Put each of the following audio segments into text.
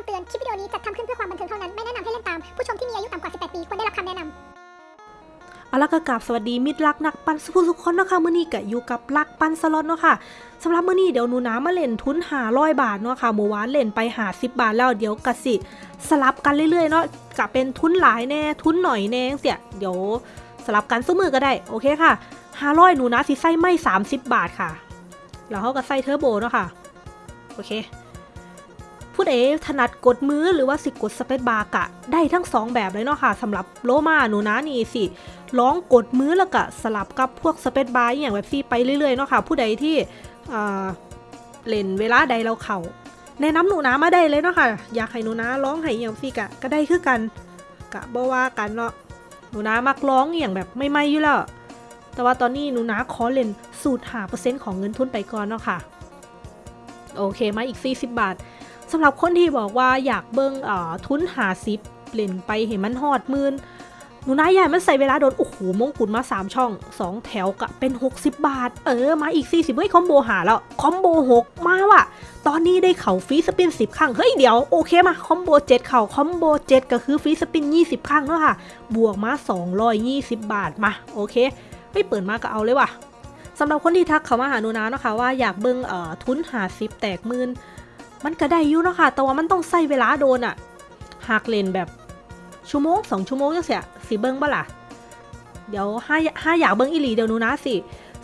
ำเตือน คลิปวิดีโอนี้จัดทำขึ้นเพื่อความบันเทิงเท่านั้น ไม่แนะนำให้เล่นตาม ผู้ชมที่มีอายุต่ำกว่า 18 ปี ควรได้รับคำแนะนำอาละก็กราบสวัสดีมิตรรักนักปันสุขุสุขคนเนาะค่ะมื้อนี้ก็อยู่กับรักปันสล็อตเนาะค่ะสำหรับมื้อนี้เดี๋ยวหนูน้ามาเล่นทุน500บาทเนาะค่ะเมื่อวานเล่นไป50บาทแล้วเดี๋ยวกะสิสลับกันเรื่อยๆเนาะกะเป็นทุนหลายแน่ทุนหน่อยแน่เสียเดี๋ยวสลับกันสู้มือก็ได้โอเคค่ะ500หนูนาสิใส่ไม่30บาทค่ะแล้วเขาก็ใส่เทอร์โบเนาะค่ะโอเค ผู้ใดถนัดกดมือหรือว่าสิกดสเปซบาร์กะ ได้ทั้งสองแบบเลยเนาะค่ะสำหรับโลมาหนูนะนี่สิร้องกดมือแล้วก็สลับกับพวกสเปซบาร์อย่างแบบซี่ไปเรื่อยๆเนาะค่ะผู้ใดที่เล่นเวลาใดเราเข่าแนะนำหนูนะมาได้เลยเนาะค่ะอยากให้หนูนะร้องให้อย่างซี่กะก็ได้คือกันกะบ่ว่ากันเนาะหนูนะมักร้องอย่างแบบไม่ไม่อยู่แล้วแต่ว่าตอนนี้หนูนะขอเล่นสูตรหาเปอร์เซ็นต์ของเงินทุนไปก่อนเนาะค่ะโอเคมาอีก 40 บาท สำหรับคนที่บอกว่าอยากเบิ้งเอ่อทุนหาซิปเปลี่ยนไปเห็นมันฮอดมื่นหนูนายใหญ่มันใส่เวลาโดน โอ้โหมงกุฎมา 3 ช่อง 2 แถวกะเป็น 60 บาท เออ มาอีก 40 เฮ้ย combo หาแล้ว combo 6 มาว่ะ ตอนนี้ได้เข่า free spin 10 ครั้ง เฮ้ย เดี๋ยว โอเคมา combo 7 เข่า combo 7 ก็คือ free spin 20 ครั้งเนาะค่ะ บวกมา 220 บาท มา โอเคเฮ้ยเปิดมาก็เอาเลยว่ะสำหรับคนที่ทักเขามาหาหนูนาเนาะค่ะว่าอยากเบิ้งเอ่อทุนหาซิปแตกมื่น มันก็ได้อยู่เนาะค่ะ แต่ว่ามันต้องใส่เวลาโดนอะหากเล่นแบบชั่วโมงสองชั่วโมงจังเสียสิเบิ้งบ่ล่ะ เดี๋ยวห้าห้าอยากเบิ้งอีหลีเดี๋ยวหนูนะสิ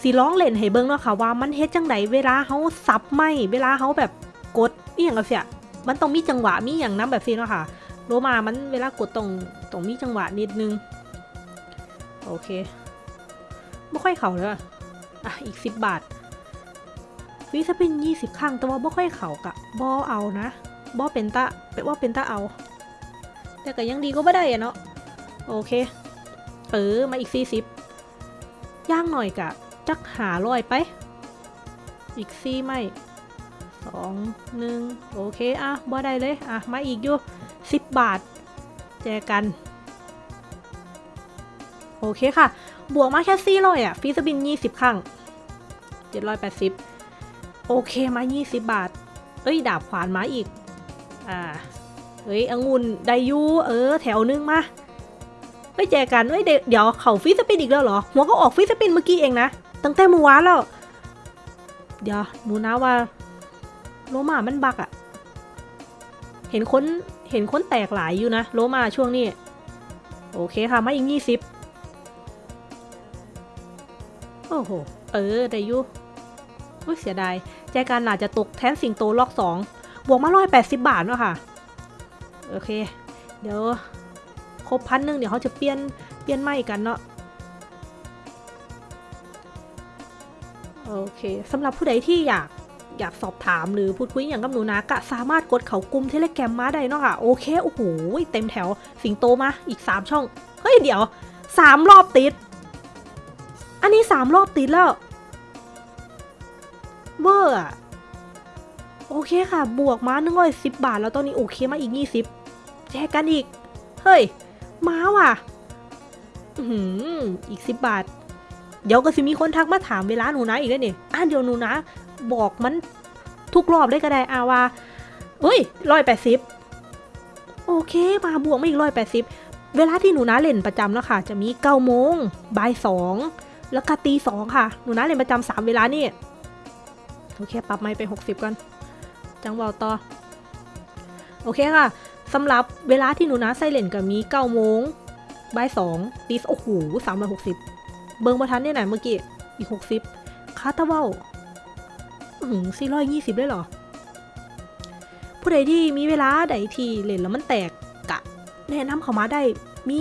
สิร้องเล่นให้เบิ้งเนาะค่ะว่ามันเฮ็ดจังไดเวลาเขาซับไม่เวลาเขาแบบกดอีหยังเสียมันต้องมีจังหวะมีอย่างน้ำแบบนี้เนาะค่ะโลมามันเวลากดตรงตรงมีจังหวะนิดนึง โอเคไม่ค่อยเข่าเลยอะอีกสิบบาท วิสเป็นยี่สิบครั้งแต่ว่าบ่ค่อยเข่ากะบ่เอานะบ่เป็นตาเป็นว่าเป็นตาเอา แต่ก็ยังดีก็บ่ได้อะเนาะโอเคเออมาอีกสี่สิบย่างหน่อยกะ จักหาลอยไป อีกสี่ไม่สองหนึ่งโอเค อะบ่ได้เลย อะ มาอีกอยู่สิบบาท แจกัน โอเคค่ะ บวกมาแค่สี่ร้อยอะ free spin ยี่สิบครั้งเจ็ดร้อยแปดสิบ โอเคมา 20 บาท เอ้ย ดาบขวานมาอีก อ่า เฮ้ยองุ่นไดยูเออ แถวนึงมาเฮ้ยแจกันเฮ้ย เดี๋ยวเข่า free spin อีกแล้วเหรอ หัวเขาออก free spin เมื่อกี้เองนะ ตั้งแต่เมื่อวานแล้ว เดี๋ยวหนูนะว่า โลมามันบักอะเห็นคนเห็นคนแตกหลายอยู่นะ โลมาช่วงนี้ โอเคค่ะ มาอีก20โอ้โห เออไดยู เสียดายแจกันอาจจะตกแทนสิงโตล็อกสองบวกมาร้อยแปดสิบบาทเนาะค่ะ โอเค เดี๋ยว ครบพันหนึ่งเดี๋ยวเขาจะเปลี่ยน เปลี่ยนใหม่กันเนาะ โอเคสำหรับผู้ใดที่อยากอยากสอบถามหรือพูดคุยอย่างกับหนูนะก็สามารถกดเขากลุ่มเทเลแกรมมาได้เนาะค่ะโอเค โอ้โหเต็มแถวสิงโตมาอีก 3 ช่อง เฮ้ย เดี๋ยว 3 รอบติด อันนี้ 3 รอบติดแล้ว อร์อะโอเคค่ะ บวกม้าหนึ่งร้อยสิบบาท แล้วตอนนี้โอเคมาอีกยี่สิบแจกกันอีก เฮ้ย ม้าว่ะ อือหืออีกสิบบาท เดี๋ยวก็สิมีคนทักมาถามเวลาหนูนะอีกแล้วนี่อะเดี๋ยวหนูนะ บอกมันทุกรอบได้ก็ได้อาว่าเฮ้ยร้อยแปดสิบโอเค มาบวกมาอีกร้อยแปดสิบเวลาที่หนูนะเล่นประจำแล้วค่ะ จะมีเก้าโมงบ่ายสองแล้วก็ตีสองค่ะ หนูนะเล่นประจำสามเวลานี่ โอเค ปรับไมค์ไป 60 ก่อน จังหวะต่อ โอเคค่ะสำหรับเวลาที่หนูนะไซเลนกับมี9โมงบ่าย2ตีโอ้โห360เบิงประทันได้ไหนเมื่อกี้ อีก60คาตาเวลอืม420ได้เหรอ ผู้ใดที่มีเวลาใดที่เล่นแล้วมันแตกกะ แนะนำเขามาได้ มี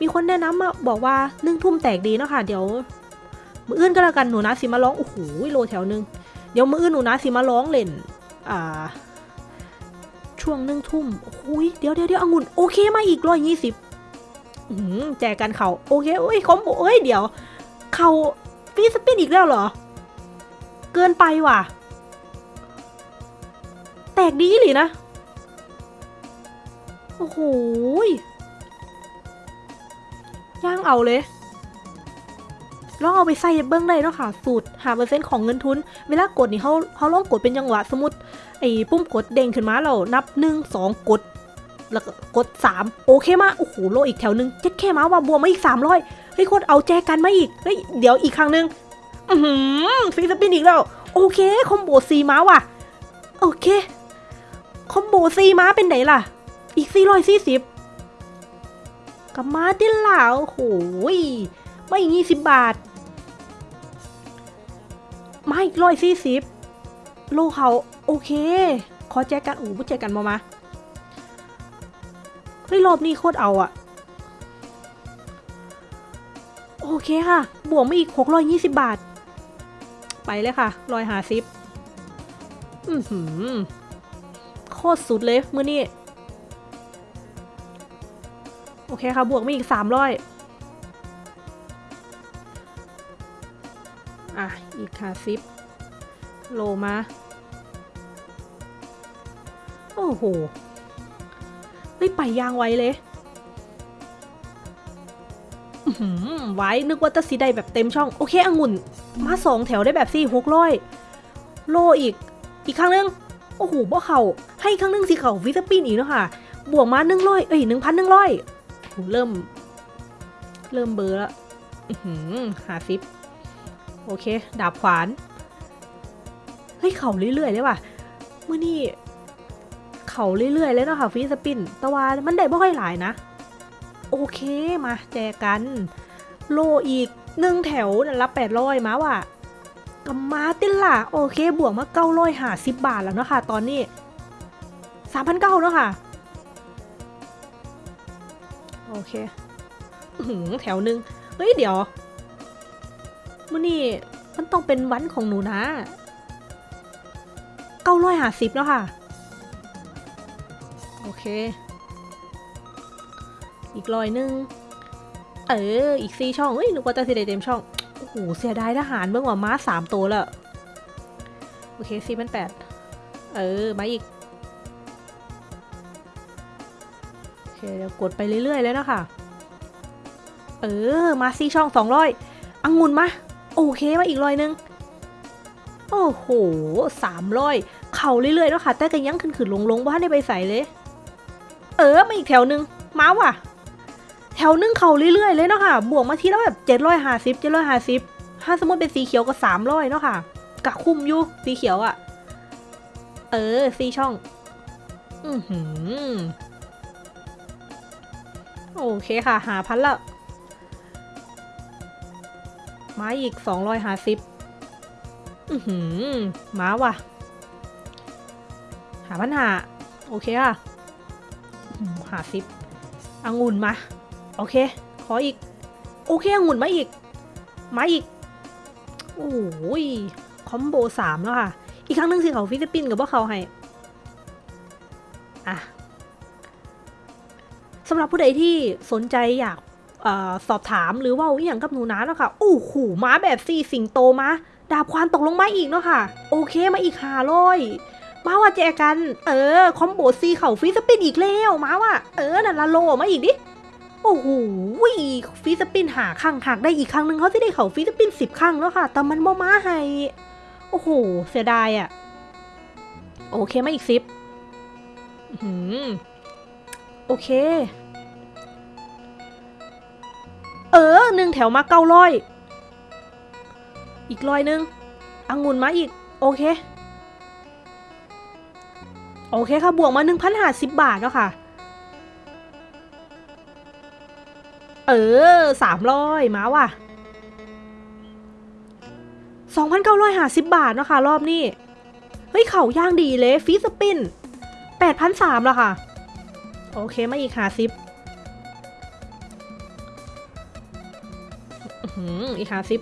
มีคนแนะนำมาบอกว่านึ่งทุ่มแตกดีเนาะค่ะ เดี๋ยว มืออื่นก็แล้วกันหนูนะสิมาร้อง โอ้โหโลแถวนึง เดี๋ยวมืออื่นหนูนะสิมาร้องเล่น อ่า ช่วงหนึ่งทุ่มโอ้ยเดี๋ยวเดี๋ยวเดี๋ยวองุ่น โอเคมาอีกร้อยยี่สิบแจกกันเขาโอเคโอ้ยคอมโบเอ้ยเดี๋ยว เขาฟีสปินอีกแล้วเหรอ เกินไปว่ะ แตกดีหรือนะ โอ้โหย่างเอาเลย ลองเอาไปใส่เบิ้งได้เนาะค่ะ สูตรหาเปอร์เซ็นต์ของเงินทุน เวลากดนี่เขาเขาลองกดเป็นจังหวะสมมติไอ้ปุ่มกดเด้งขึ้นมาเรานับหนึ่งสองกด แล้วก็กดสามโอเคมาโอ้โหโลอีกแถวหนึงเจ็ดแค่มาว่าบวมมาอีกสามร้อยเฮ้ยโคตรเอาแจกันมาอีกเฮ้ยเดี๋ยวอีกครั้งหนึ่งอือหือฟรีสปินอีกแล้ว โอเคคอมโบซีม้าว่ะโอเคคอมโบซีม้าเป็นไหนล่ะ อีกสี่ร้อยสี่สิบกับมาดิล่ะโอ้โหไม่ยี่สิบบาท อีกร้อยสี่สิบโลเขาโอเค ขอแจกันโอ้โหแจกันมามาเฮ้ยรอบนี้โคตรเอาอะโอเคค่ะ บวกมาอีกหกร้อยยี่สิบบาท ไปเลยค่ะร้อยหาซิปอือหือโคตรสุดเลย มือนี่โอเคค่ะ บวกมาอีกสามร้อย อะ อีกค่ะซิป โลมา โอ้โห ไม่ไปยางไวเลยอื้อหือไว้นึกว่าจะสีได้แบบเต็มช่อง โอเคองุ่น มาสองแถวได้แบบสี่หกร้อยโลอีก อีกครั้งนึง โอ้โหบ่เข่าให้ครั้งนึงสีเข่าฟิสปินอีกเนาะค่ะ บวกมาหนึ่งร้อยเอ้ยหนึ่งพันหนึ่งร้อยเริ่ม เริ่มเบอร์ล้วอื้อหือหาซิป โอเค ดาบขวาน เฮ้ย เข่าเรื่อยๆเลยว่ะเมื่อนี่ เข่าเรื่อยๆเลยเนาะค่ะฟีสปินต่ว่ามันได้บ่ค่อยหลายนะ โอเคมาแจกัน โลอีกหนึ่งแถวนั่นละแปดร้อยมาว่ะกับมาติล่ะ โอเค บวกมาเก้าร้อยหาสิบบาทแล้วเนาะค่ะ ตอนนี้สามพันเก้าเนาะค่ะ โอเคหือแถวหนึ่งเฮ้ย เดี๋ยว มื่อนี่มันต้องเป็นวันของหนูนะเก้าร้อยห้าสิบแล้วค่ะ โอเค อีกร้อยหนึ่งเออ อีกสี่ช่องเอ้ยหนึกว่าจะสิได้เต็มช่อง โอ้โห เสียดายทหารเมื่อว่าม้าสามตัวแล้ว โอเคสี่พันแปดเออ มาอีก โอเคเดี๋ยวกดไปเรื่อยๆเลยนะคะ เออ มาสี่ช่องสองร้อยอังุนมา โอเคมาอีกร้อยหนึ่งโอ้โหสามร้อยเข่าเรื่อยๆแล้วค่ะ แต่ก็ยังขึ้นขึ้นลงลงว่าได้ไปใส่เลย เออมาอีกแถวหนึ่งมาว่ะ แถวนึงเข่าเรื่อยๆเลยเนาะค่ะ บวกมาทีแล้วแบบเจ็ดร้อยห้าสิบเจ็ดร้อยห้าสิบถ้าสมมติเป็นสีเขียวก็สามร้อยเนาะค่ะกะคุ้มอยู่สีเขียวอะ่ะ เออสีช่อง อือหือโอเคค่ะ หาพันละ มาอีกสองร้อยห้าสิบอือหือมาว่ะ หาปัญหา โอเคค่ะหาซิปองุ่นมา โอเค ขออีก โอเคองุ่นมาอีก มาอีก โอ้ย คอมโบสามแล้วค่ะ อีกครั้งหนึ่งสิเขาฟิลิปปินส์กับว่าเขาให้ อะสำหรับผู้ใดที่สนใจอยาก สอบถามหรือว่าอย่างกับหนูนะเนาะค่ะโอ้โหม้าแบบสี่สิงโตมาดาบควานตกลงมาอีกเนาะค่ะ โอเคมาอีกหาร้อยมาว่าแจกัน เออ คอมโบซีเข่าฟรีสปินอีกแล้วมาว่า เออนั่นละโลมาอีกดิโอ้โหฟรีสปินหาข้างหักได้อีกครั้งหนึ่งเขาจะได้เข่าฟรีสปินสิบครั้งแล้วค่ะ แต่มันบ่มาให้ โอ้โห เสียดายอะ่ะโอเคมาอีกซิปอื้อหือโอเค เออหนึ่งแถวมาเก้าร้อยอีกร้อยหนึ่งองุ่นมาอีก โอเค โอเคค่ะ บวกมาหนึ่งพันห้าสิบบาทแล้วค่ะ เออสามร้อยมาว่ะสองพันเก้าร้อยห้าสิบบาทเนาะค่ะรอบนี้ เฮ้ย เข่าย่างดีเลย free spin แปดพันสามแล้วค่ะ โอเค มาอีกหาซิป อืมอีกหาซิป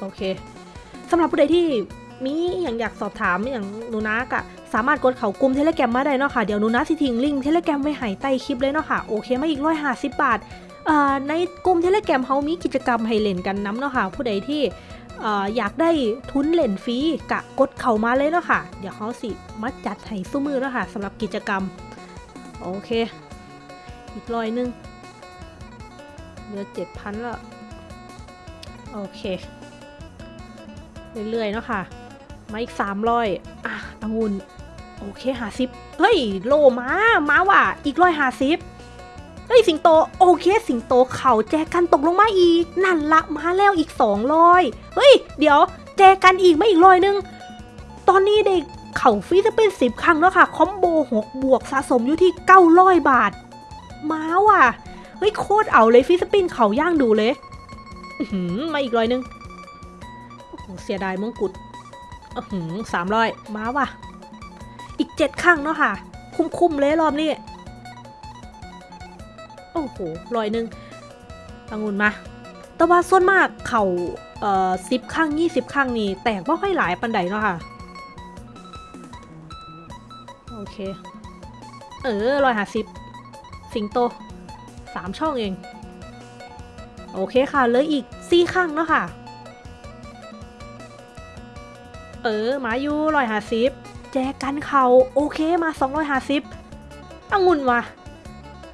โอเคสำหรับผู้ใดที่มีอย่างอยากสอบถามอย่างหนูนะอะสามารถกดเขากลุ่ม Telegram มาได้เนาะค่ะ เดี๋ยวหนูนะสิทิ้งลิงก์ Telegram ไว้ให้ใต้คลิปเลยเนาะค่ะ โอเคมาอีกร้อยห้าสิบบาทในกลุ่มเทเลแกรมเขามีกิจกรรมให้เล่นกันน้ำเนาะค่ะ ผู้ใดที่อยากได้ทุนเล่นฟรีกะกดเข้ามาเลยเนาะค่ะ เดี๋ยวเขาสิมาจัดให้สู้มือเนาะค่ะสำหรับกิจกรรม โอเค อีกร้อยหนึงเหลือเจ็ดพันละโอเค เรื่อยๆ เนาะค่ะ มาอีกสามร้อยอะองุ่นโอเคหาสิบเฮ้ย โลมามาว่ะ อีกร้อยหาสิบเฮ้ย สิงโต โอเค สิงโตเข่าแจกันตกลงมาอีก นั่นละมาแล้วอีกสองร้อยเฮ้ย เดี๋ยว แจกันอีกไม่อีกร้อยนึง ตอนนี้เด็กเข่าฟรีจะเป็นสิบครั้งแล้วค่ะ คอมโบหกบวกสะสมอยู่ที่เก้าร้อยบาท มาว่ะ เฮ้ยโคตรเอาเลยฟิสปินเขาย่างดูเลยมาอีกร้อยนึงโอ้โหเสียดายมงกุฎอื้อหือสามร้อยมาว่ะ อีกเจ็ดครั้งเนาะค่ะ คุ้มๆเลยรอบนี้ โอ้โหร้อยหนึ่งองุ่นมา แต่ว่าส่วนมากเขาเอ่อสิบครั้งยี่สิบครั้งนี่แตกไม่ค่อยหลายปันใดเนาะค่ะ โอเค เออร้อยห้าสิบ สิงโตสามช่องเอง โอเคค่ะเหลืออีกสี่ครั้งเนาะค่ะ เออมาอยู่ร้อยห้าสิบแจกันเขาโอเคมาสองร้อยห้าสิบองุ่นว่ะ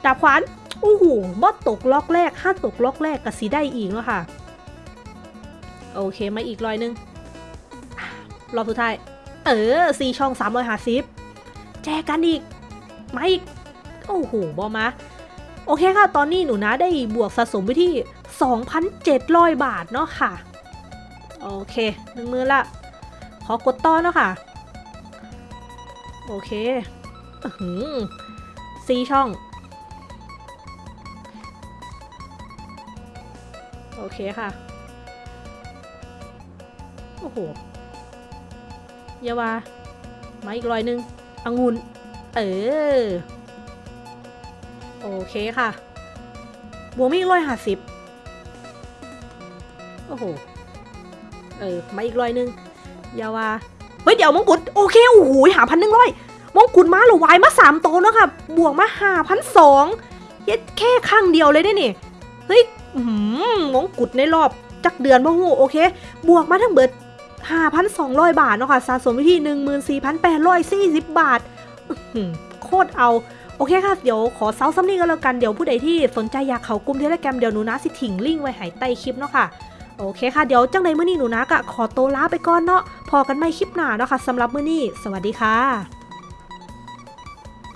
ดาบขวานโอ้โหบอตกล็อกแรกถ้าตกล็อกแรกก็สีได้อีกแล้วค่ะ โอเคมาอีกร้อยหนึงอะรอบสุดท้าย เออสี่ช่องสามร้อยห้าสิบแจกันอีกมาอีก โอ้โหบอมาโอเคค่ะ ตอนนี้หนูนะได้บวกสะสมไปที่ 2,700 บาทเนาะค่ะ โอเคหนึ่งมือละ ขอกดต่อนเนาะค่ะ โอเคอื้อหือซีช่อง โอเคค่ะ โอ้โหอยาวามาอีกรอยหนึงองุ่นเออ โอเคค่ะ บวกมาอีกร้อยห้าสิบโอ้โห เออ มาอีกร้อยหนึ่งอยาวาเฮ้ย เดี๋ยวมงกุฎโอเค โอ้โหหาพันหนึ่งร้อยมงกุฎมาหรือวายมาสามโตวเนาะค่ะ บวกมาหาพันสองเย็ดแค่ข้างเดียวเลยได้นี่เฮ้ยมงกุฎในรอบจักเดือนบ่ฮู้โอเค บวกมาทั้งเบิด5,200 บาทเนาะค่ะ สะสมไปที่ 14,840 บาทอื้อหือโคตรเอา โอเคค่ะ เดี๋ยวขอเซาซัมนี่ก็แล้วกัน เดี๋ยวผู้ใดที่สนใจอยากเข้ากลุ่ม Telegram เดี๋ยวหนูนะสิถิ่มลิงก์ไว้ให้ใต้คลิปเนาะค่ะ โอเคค่ะ เดี๋ยวจังใดมื้อนี้หนูนะก็ขอโตลาไปก่อนเนาะ พ้อกันใหม่คลิปหน้าเนาะค่ะสำหรับมื้อนี้ สวัสดีค่ะ